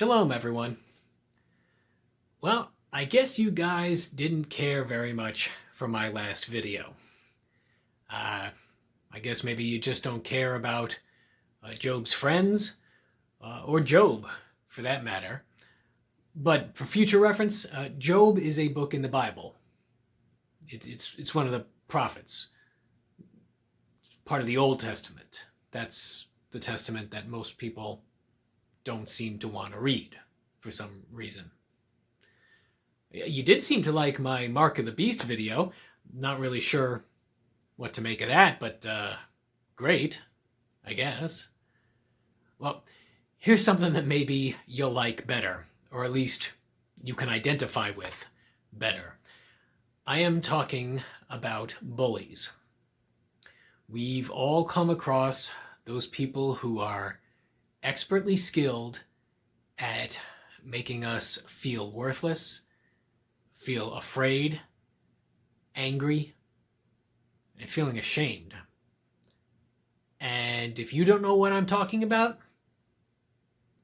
Shalom, everyone. Well, I guess you guys didn't care very much for my last video. Uh, I guess maybe you just don't care about uh, Job's friends, uh, or Job, for that matter. But for future reference, uh, Job is a book in the Bible. It, it's, it's one of the prophets, it's part of the Old Testament. That's the testament that most people don't seem to want to read for some reason. You did seem to like my Mark of the Beast video. Not really sure what to make of that, but uh, great, I guess. Well, here's something that maybe you'll like better, or at least you can identify with better. I am talking about bullies. We've all come across those people who are expertly skilled at making us feel worthless, feel afraid, angry, and feeling ashamed. And if you don't know what I'm talking about,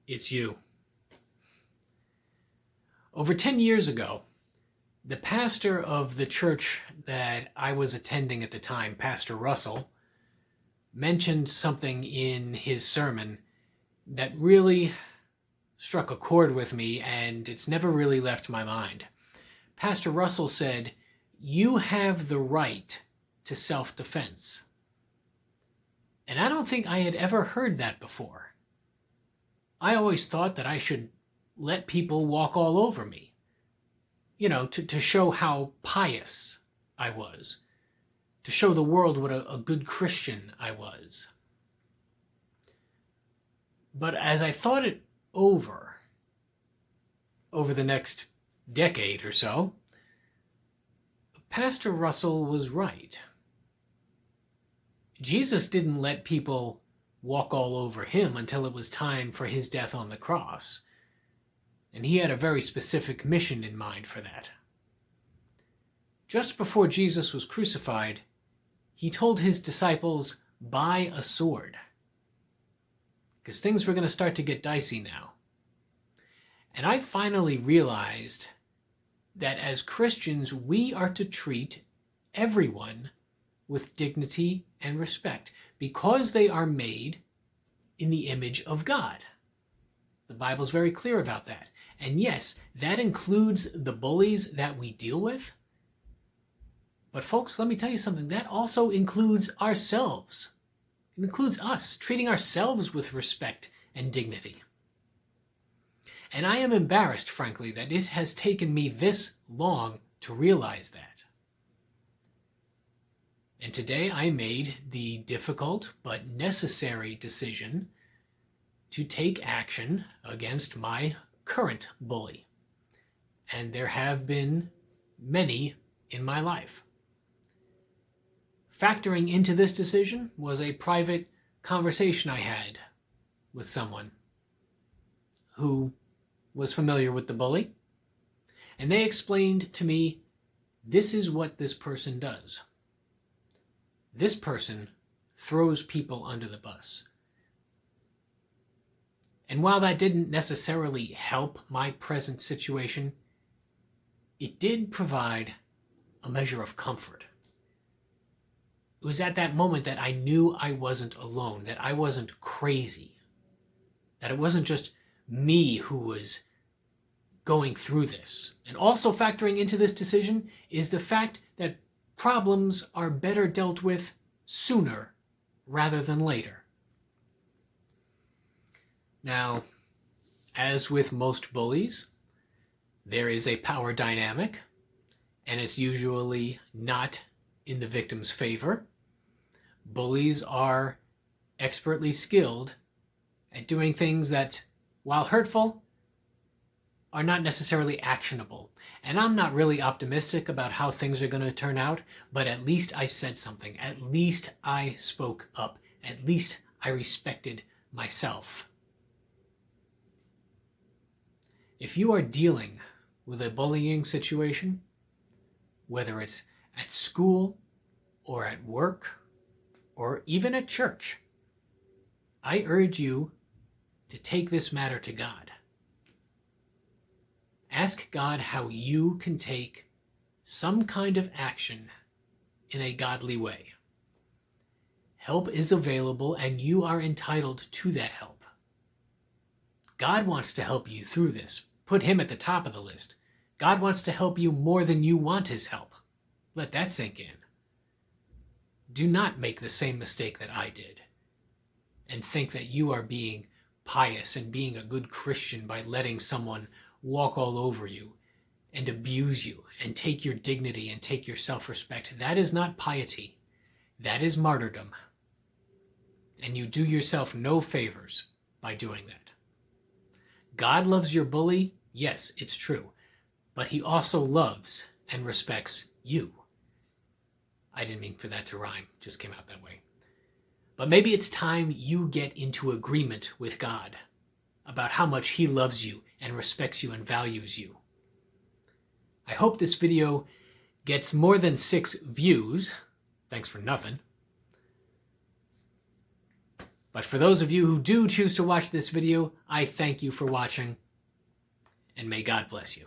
it's you. Over 10 years ago, the pastor of the church that I was attending at the time, Pastor Russell, mentioned something in his sermon that really struck a chord with me and it's never really left my mind. Pastor Russell said, You have the right to self defense. And I don't think I had ever heard that before. I always thought that I should let people walk all over me, you know, to, to show how pious I was to show the world what a, a good Christian I was. But as I thought it over, over the next decade or so, Pastor Russell was right. Jesus didn't let people walk all over him until it was time for his death on the cross. And he had a very specific mission in mind for that. Just before Jesus was crucified, he told his disciples, buy a sword. Because things were going to start to get dicey now. And I finally realized that as Christians, we are to treat everyone with dignity and respect because they are made in the image of God. The Bible's very clear about that. And yes, that includes the bullies that we deal with, but folks, let me tell you something. That also includes ourselves. It includes us, treating ourselves with respect and dignity. And I am embarrassed, frankly, that it has taken me this long to realize that. And today I made the difficult but necessary decision to take action against my current bully. And there have been many in my life. Factoring into this decision was a private conversation I had with someone who was familiar with the bully. And they explained to me, this is what this person does. This person throws people under the bus. And while that didn't necessarily help my present situation, it did provide a measure of comfort it was at that moment that I knew I wasn't alone, that I wasn't crazy, that it wasn't just me who was going through this. And also factoring into this decision is the fact that problems are better dealt with sooner rather than later. Now, as with most bullies, there is a power dynamic, and it's usually not in the victim's favor. Bullies are expertly skilled at doing things that, while hurtful, are not necessarily actionable. And I'm not really optimistic about how things are going to turn out, but at least I said something. At least I spoke up. At least I respected myself. If you are dealing with a bullying situation, whether it's at school or at work or even a church, I urge you to take this matter to God. Ask God how you can take some kind of action in a godly way. Help is available and you are entitled to that help. God wants to help you through this. Put him at the top of the list. God wants to help you more than you want his help. Let that sink in. Do not make the same mistake that I did and think that you are being pious and being a good Christian by letting someone walk all over you and abuse you and take your dignity and take your self-respect. That is not piety. That is martyrdom. And you do yourself no favors by doing that. God loves your bully. Yes, it's true. But he also loves and respects you. I didn't mean for that to rhyme. Just came out that way. But maybe it's time you get into agreement with God about how much he loves you and respects you and values you. I hope this video gets more than six views. Thanks for nothing. But for those of you who do choose to watch this video, I thank you for watching, and may God bless you.